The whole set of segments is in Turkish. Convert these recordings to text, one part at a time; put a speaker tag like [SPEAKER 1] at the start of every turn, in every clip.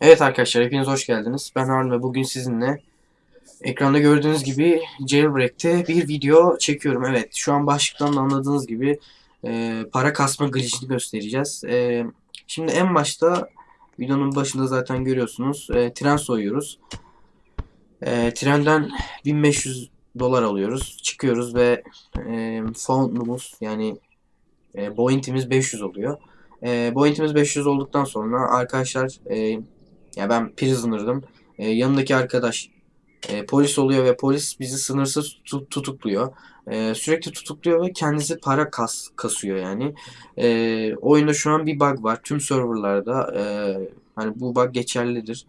[SPEAKER 1] Evet arkadaşlar hepiniz hoş geldiniz. Ben Harun ve bugün sizinle ekranda gördüğünüz gibi Jailbreak'te bir video çekiyorum. Evet şu an başlıktan da anladığınız gibi e, para kasma glitch'ini göstereceğiz. E, şimdi en başta videonun başında zaten görüyorsunuz e, tren soyuyoruz. E, trenden 1500 dolar alıyoruz. Çıkıyoruz ve e, found'umuz yani e, point'imiz 500 oluyor. E, point'imiz 500 olduktan sonra arkadaşlar e, ya ben prisoner'dım. E, yanındaki arkadaş e, polis oluyor ve polis bizi sınırsız tut- tutukluyor. E, sürekli tutukluyor ve kendisi para kas kasıyor yani. E, oyunda şu an bir bug var. Tüm serverlarda e, hani bu bug geçerlidir.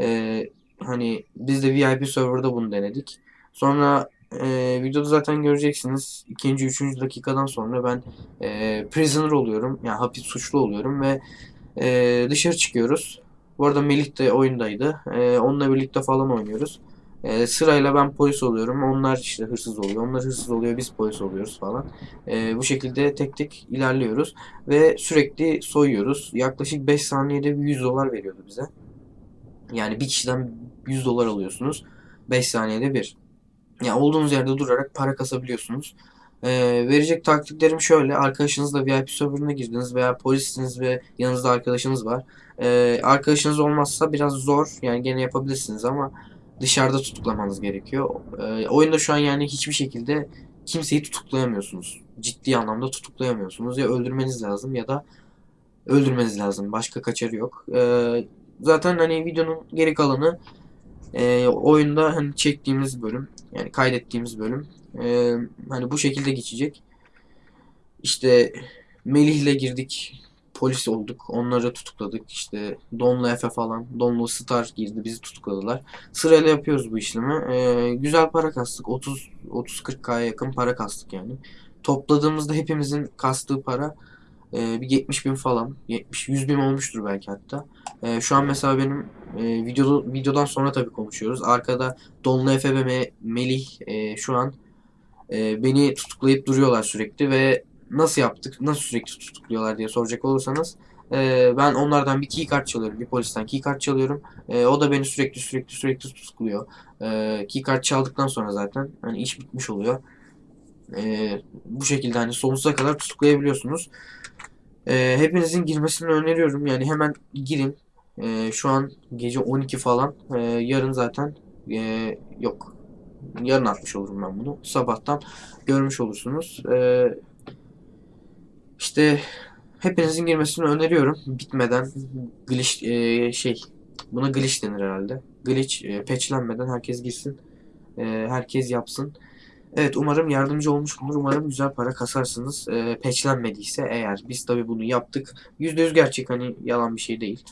[SPEAKER 1] E, hani biz de VIP serverda bunu denedik. Sonra e, videoda zaten göreceksiniz. ikinci, üçüncü dakikadan sonra ben e, prisoner oluyorum. Yani hapis suçlu oluyorum ve e, dışarı çıkıyoruz. Bu arada Melih de oyundaydı. Ee, onunla birlikte falan oynuyoruz. Ee, sırayla ben polis oluyorum. Onlar işte hırsız oluyor. Onlar hırsız oluyor. Biz polis oluyoruz falan. Ee, bu şekilde tek tek ilerliyoruz. Ve sürekli soyuyoruz. Yaklaşık 5 saniyede bir 100 dolar veriyordu bize. Yani bir kişiden 100 dolar alıyorsunuz. 5 saniyede bir. Yani olduğunuz yerde durarak para kasabiliyorsunuz. Ee, verecek taktiklerim şöyle. Arkadaşınızla VIP serverına girdiniz veya polissiniz ve yanınızda arkadaşınız var. Ee, arkadaşınız olmazsa biraz zor. Yani gene yapabilirsiniz ama dışarıda tutuklamanız gerekiyor. Ee, oyunda şu an yani hiçbir şekilde kimseyi tutuklayamıyorsunuz. Ciddi anlamda tutuklayamıyorsunuz. Ya öldürmeniz lazım ya da öldürmeniz lazım. Başka kaçarı yok. Ee, zaten hani videonun geri kalanı e, oyunda hani çektiğimiz bölüm yani kaydettiğimiz bölüm e, hani bu şekilde geçecek. İşte Melih'le girdik polis olduk. Onları tutukladık. İşte Don'la Efe falan. Don'la Star girdi. Bizi tutukladılar. Sırayla yapıyoruz bu işlemi. Ee, güzel para kastık. 30 30-40k'ya yakın para kastık yani. Topladığımızda hepimizin kastığı para e, bir 70 bin falan. 70 100 bin olmuştur belki hatta. E, şu an mesela benim e, video, videodan sonra tabii konuşuyoruz. Arkada Don'la Efe ve Me- Melih e, şu an e, beni tutuklayıp duruyorlar sürekli ve nasıl yaptık, nasıl sürekli tutukluyorlar diye soracak olursanız e, ben onlardan bir keycard çalıyorum, bir polisten keycard çalıyorum. E, o da beni sürekli sürekli sürekli tutukluyor. E, keycard çaldıktan sonra zaten hani iş bitmiş oluyor. E, bu şekilde hani sonsuza kadar tutuklayabiliyorsunuz. E, hepinizin girmesini öneriyorum. Yani hemen girin. E, şu an gece 12 falan. E, yarın zaten e, yok. Yarın atmış olurum ben bunu. Sabahtan görmüş olursunuz. E, işte hepinizin girmesini öneriyorum. Bitmeden glitch e, şey buna glitch denir herhalde. Glitch e, patchlenmeden herkes girsin. E, herkes yapsın. Evet umarım yardımcı olmuşumdur. Umarım güzel para kasarsınız. E, patchlenmediyse eğer. Biz tabi bunu yaptık. %100 gerçek hani yalan bir şey değil.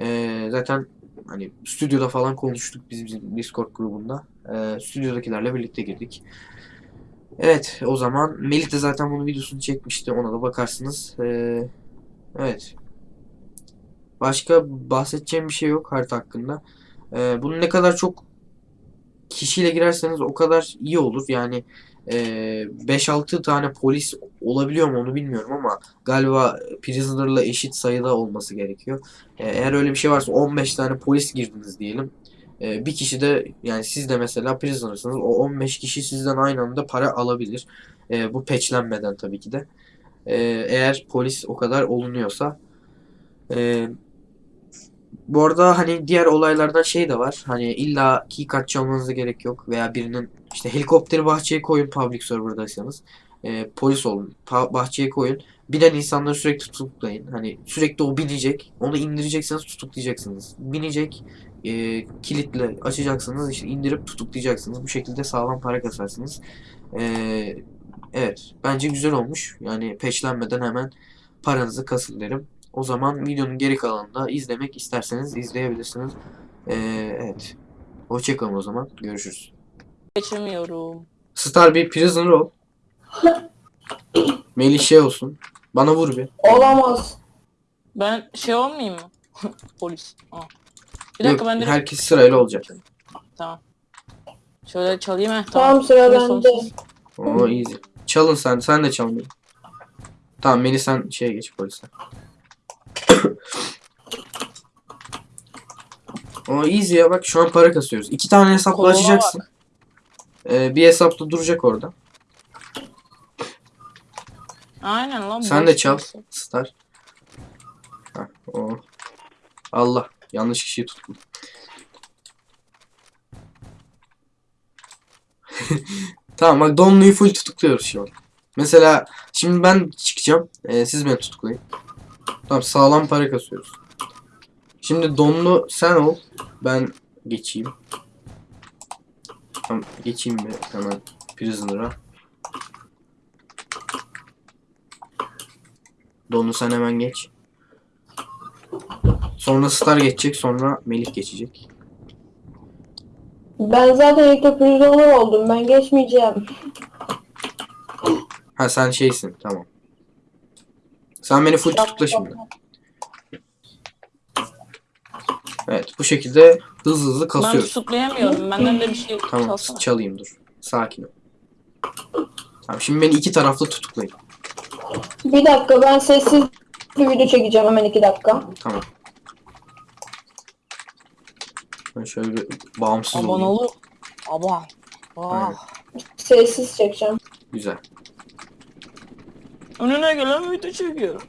[SPEAKER 1] E, zaten hani stüdyoda falan konuştuk biz bizim Discord grubunda. E, stüdyodakilerle birlikte girdik. Evet o zaman Melih de zaten bunun videosunu çekmişti. Ona da bakarsınız. Ee, evet. Başka bahsedeceğim bir şey yok harita hakkında. Ee, bunu ne kadar çok kişiyle girerseniz o kadar iyi olur. Yani e, 5-6 tane polis olabiliyor mu onu bilmiyorum ama galiba prisoner'la eşit sayıda olması gerekiyor. Ee, eğer öyle bir şey varsa 15 tane polis girdiniz diyelim. Ee, bir kişi de yani siz de mesela prisoner'sınız. O 15 kişi sizden aynı anda para alabilir. Ee, bu patchlenmeden tabii ki de. Ee, eğer polis o kadar olunuyorsa. Ee, bu arada hani diğer olaylardan şey de var. Hani illa keycard çalmanıza gerek yok. Veya birinin işte helikopteri bahçeye koyun public server'daysanız. Ee, polis olun. bahçeye koyun. Binen insanları sürekli tutuklayın. Hani sürekli o binecek. Onu indireceksiniz tutuklayacaksınız. Binecek e, kilitle açacaksınız işte indirip tutuklayacaksınız. Bu şekilde sağlam para kasarsınız. E, evet bence güzel olmuş. Yani peşlenmeden hemen paranızı kasın derim. O zaman videonun geri kalanında izlemek isterseniz izleyebilirsiniz. E, evet. Hoşçakalın o zaman. Görüşürüz.
[SPEAKER 2] Geçemiyorum.
[SPEAKER 1] Star bir prisoner ol. Melih şey olsun. Bana vur bir.
[SPEAKER 3] Olamaz.
[SPEAKER 2] Ben şey olmayayım mı? Polis. Aa. Bir dakika ben de
[SPEAKER 1] herkes sırayla olacak.
[SPEAKER 2] tamam. Şöyle çalayım he.
[SPEAKER 3] Tamam, sıra
[SPEAKER 2] Polis
[SPEAKER 3] bende.
[SPEAKER 1] Oo easy. Çalın sen. Sen de çal. Tamam Melih sen şeye geç polise. O easy ya bak şu an para kasıyoruz. İki tane hesapla
[SPEAKER 2] Koluna
[SPEAKER 1] açacaksın. Ee, bir hesapta duracak orada.
[SPEAKER 2] Aynen lan.
[SPEAKER 1] Sen de çal. Star. Heh, o. Allah yanlış kişiyi tuttum. tamam bak Donlu'yu full tutukluyoruz şu an. Mesela şimdi ben çıkacağım. Ee, siz beni tutuklayın. Tamam sağlam para kasıyoruz. Şimdi Donlu sen ol. Ben geçeyim. Tamam geçeyim bir hemen Prisoner'a. Donlu sen hemen geç. Sonra Star geçecek sonra Melih geçecek.
[SPEAKER 3] Ben zaten ilk de prisoner oldum. Ben geçmeyeceğim.
[SPEAKER 1] Ha sen şeysin tamam. Sen beni full tutukla şimdi. Evet bu şekilde hızlı hızlı
[SPEAKER 2] Ben
[SPEAKER 1] kasıyoruz.
[SPEAKER 2] tutuklayamıyorum. Benden de bir şey
[SPEAKER 1] Tamam
[SPEAKER 2] çalsana.
[SPEAKER 1] çalayım dur. Sakin ol. Tamam şimdi beni iki taraflı tutuklayın.
[SPEAKER 3] Bir dakika ben sessiz bir video çekeceğim hemen iki dakika.
[SPEAKER 1] Tamam. Ben şöyle bir bağımsız
[SPEAKER 2] Aman
[SPEAKER 1] olayım.
[SPEAKER 2] oğlum. Aman.
[SPEAKER 1] Aynen.
[SPEAKER 2] Ah.
[SPEAKER 3] Sessiz çekeceğim.
[SPEAKER 1] Güzel.
[SPEAKER 2] Önüne gelen video çekiyorum.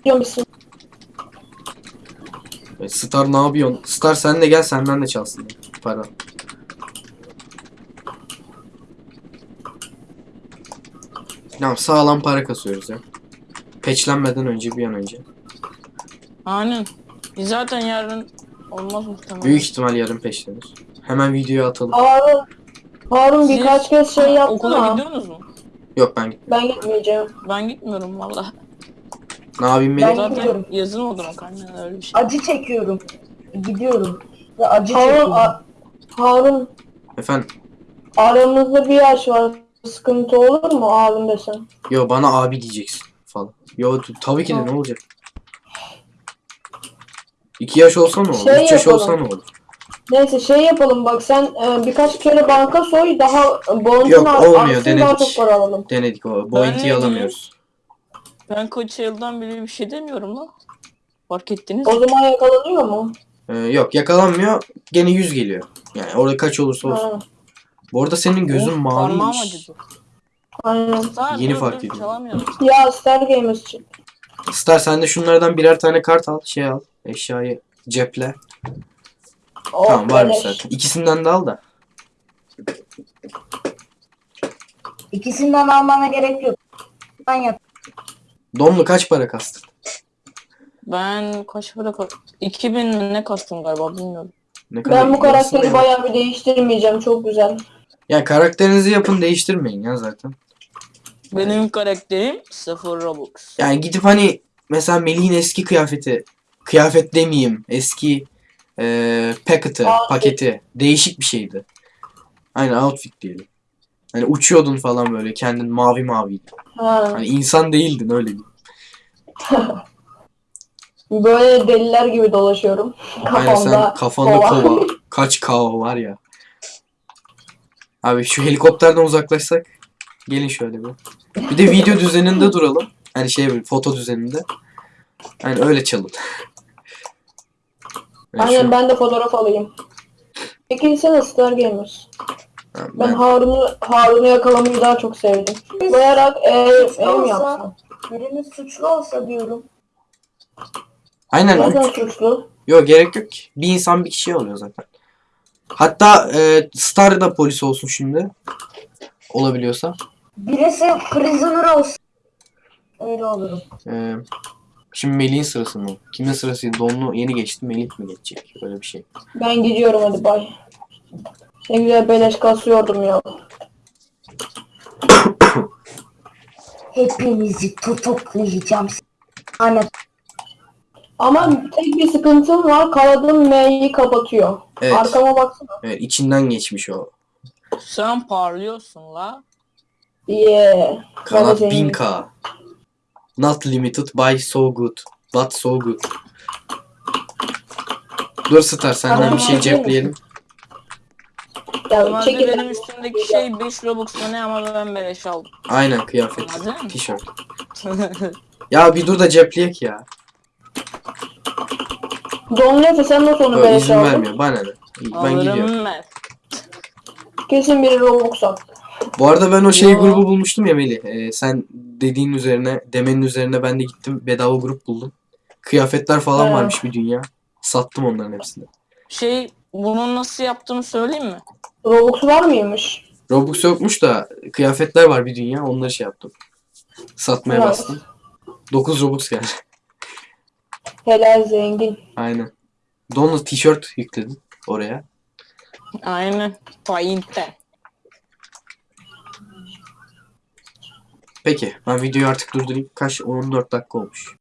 [SPEAKER 3] Biliyor musun?
[SPEAKER 1] Evet, Star ne yapıyorsun? Star sen de gel senden de çalsın. Para. Tamam sağlam para kasıyoruz ya. Peçlenmeden önce bir an önce.
[SPEAKER 2] Aynen. Biz zaten yarın olmaz muhtemelen.
[SPEAKER 1] Büyük ihtimal yarın peşlenir. Hemen videoya atalım.
[SPEAKER 3] Harun, Harun
[SPEAKER 2] Siz
[SPEAKER 3] birkaç kez şey yaptı
[SPEAKER 2] Okula
[SPEAKER 3] ama
[SPEAKER 2] gidiyorsunuz mu?
[SPEAKER 1] Yok ben
[SPEAKER 3] ben gitmeyeceğim.
[SPEAKER 2] Ben gitmiyorum valla.
[SPEAKER 1] ne yapayım
[SPEAKER 4] Ben
[SPEAKER 1] Melih?
[SPEAKER 2] Zaten
[SPEAKER 4] gidiyorum.
[SPEAKER 2] yazın oldu mu aynen öyle bir şey.
[SPEAKER 4] Acı çekiyorum. Gidiyorum. Ve acı
[SPEAKER 3] Harun,
[SPEAKER 4] çekiyorum.
[SPEAKER 3] a- Harun
[SPEAKER 1] Efendim?
[SPEAKER 3] aramızda bir yaş var. Sıkıntı olur mu abim desem?
[SPEAKER 1] Yo bana abi diyeceksin falan. Yo t- tabii ki de ne olacak? İki yaş olsa ne olur?
[SPEAKER 3] Şey
[SPEAKER 1] Üç yaş
[SPEAKER 3] yapalım.
[SPEAKER 1] olsa ne olur?
[SPEAKER 3] Neyse şey yapalım bak sen e, birkaç kere banka soy daha bonusunu
[SPEAKER 1] Yok,
[SPEAKER 3] ar-
[SPEAKER 1] olmuyor,
[SPEAKER 3] artsın, daha
[SPEAKER 1] denedik.
[SPEAKER 3] çok para alalım.
[SPEAKER 1] Denedik o. Bounty'yi
[SPEAKER 2] ne
[SPEAKER 1] alamıyoruz.
[SPEAKER 2] Ben kaç yıldan beri bir şey demiyorum lan. Fark ettiniz
[SPEAKER 3] O
[SPEAKER 2] mi?
[SPEAKER 3] zaman yakalanıyor mu?
[SPEAKER 1] Ee, yok yakalanmıyor. Gene 100 geliyor. Yani orada kaç olursa olsun.
[SPEAKER 3] Ha,
[SPEAKER 1] Bu arada senin gözün
[SPEAKER 2] Parmağım
[SPEAKER 1] maviymiş.
[SPEAKER 2] acıdı.
[SPEAKER 3] aynen.
[SPEAKER 1] Yeni
[SPEAKER 2] dur,
[SPEAKER 1] fark
[SPEAKER 2] dur. Çalamıyorum.
[SPEAKER 3] Ya Star Gamers için.
[SPEAKER 1] Star sen de şunlardan birer tane kart al. Şey al. Eşyayı ceple.
[SPEAKER 3] Oh,
[SPEAKER 1] tamam varmış
[SPEAKER 3] beleş.
[SPEAKER 1] zaten. İkisinden de al da.
[SPEAKER 4] İkisinden almana gerek yok. Ben yap.
[SPEAKER 1] Donlu kaç para kastın?
[SPEAKER 2] Ben kaç para kastım? 2000 mi ne kastım galiba bilmiyorum.
[SPEAKER 1] Ne kadar
[SPEAKER 3] Ben bu karakteri bayağı bir değiştirmeyeceğim. Çok güzel.
[SPEAKER 1] Ya karakterinizi yapın değiştirmeyin ya zaten.
[SPEAKER 2] Benim karakterim 0 Robux.
[SPEAKER 1] Yani gidip hani mesela Melih'in eski kıyafeti kıyafet demeyeyim eski eee paketi paketi değişik bir şeydi. Aynen outfit diyelim. Hani uçuyordun falan böyle kendin mavi mavi.
[SPEAKER 3] Ha.
[SPEAKER 1] Hani insan değildin öyle diyeyim.
[SPEAKER 3] Böyle deliler gibi dolaşıyorum.
[SPEAKER 1] Aynen sen
[SPEAKER 3] Kafamda
[SPEAKER 1] kafanda
[SPEAKER 3] kova.
[SPEAKER 1] kova. Kaç kava var ya. Abi şu helikopterden uzaklaşsak. Gelin şöyle bir. Bir de video düzeninde duralım. Hani şey böyle foto düzeninde. Hani öyle çalın. Şu-
[SPEAKER 3] Aynen ben de fotoğraf alayım. Peki sen Star Gamers. Ben
[SPEAKER 1] ben-
[SPEAKER 3] Harun'u Harun'u yakalamayı daha çok sevdim. Bayarak ev, ev yapsam?
[SPEAKER 4] biriniz suçlu olsa diyorum.
[SPEAKER 1] Aynen.
[SPEAKER 3] Zaten
[SPEAKER 1] üç-
[SPEAKER 3] suçlu.
[SPEAKER 1] Yok gerek yok ki. Bir insan bir kişiye alıyor zaten. Hatta e, Star da polis olsun şimdi. Olabiliyorsa.
[SPEAKER 4] Birisi prisoner olsa. Öyle olurum.
[SPEAKER 1] E, şimdi Melih'in sırası mı? Kimin sırasıydı? Donlu yeni geçti. Melih mi geçecek? Öyle bir şey.
[SPEAKER 3] Ben gidiyorum hadi bay. Ne güzel beleş kasıyordum ya.
[SPEAKER 4] Hepinizi tutuklayacağım. Hani
[SPEAKER 3] Ama tek bir sıkıntım var. Kaladığım M'yi kapatıyor.
[SPEAKER 1] Evet.
[SPEAKER 3] Arkama baksana.
[SPEAKER 1] Evet içinden geçmiş o.
[SPEAKER 2] Sen parlıyorsun la.
[SPEAKER 3] Yeah.
[SPEAKER 1] Kanat
[SPEAKER 3] Bana
[SPEAKER 1] 1000k. Not limited by so good. But so good. Dur Star senden
[SPEAKER 3] Tamam,
[SPEAKER 1] bir şey
[SPEAKER 3] değil
[SPEAKER 1] cepleyelim.
[SPEAKER 3] Ya
[SPEAKER 2] Normalde
[SPEAKER 3] çekil.
[SPEAKER 2] benim üstümdeki şey 5 Robux'ta ne ama ben beleş aldım.
[SPEAKER 1] Aynen kıyafet. Tişört. Ya bir dur da cepleyek ya.
[SPEAKER 3] Don Lefe sen nasıl onu
[SPEAKER 1] Böyle
[SPEAKER 3] beleş
[SPEAKER 1] izin
[SPEAKER 3] aldın?
[SPEAKER 1] vermiyor. Bana ne? Ben gidiyorum.
[SPEAKER 2] Alırım ben.
[SPEAKER 3] Kesin biri Robux attı.
[SPEAKER 1] Bu arada ben o şey
[SPEAKER 2] Yo.
[SPEAKER 1] grubu bulmuştum ya Melih. Ee, sen dediğin üzerine, demenin üzerine ben de gittim. Bedava grup buldum. Kıyafetler falan
[SPEAKER 3] Evet.
[SPEAKER 1] varmış bir dünya. Sattım onların hepsini.
[SPEAKER 2] Şey bunun nasıl yaptığımı söyleyeyim mi?
[SPEAKER 3] Robux var mıymış?
[SPEAKER 1] Robux yokmuş da kıyafetler var bir dünya. Onları şey yaptım. Satmaya
[SPEAKER 3] Evet.
[SPEAKER 1] bastım. 9 Robux geldi.
[SPEAKER 3] Helal zengin.
[SPEAKER 1] Aynen. Donla tişört yükledim oraya.
[SPEAKER 2] Aynen. Paint'ten.
[SPEAKER 1] Peki ben videoyu artık durdurayım. Kaç? 14 dakika olmuş.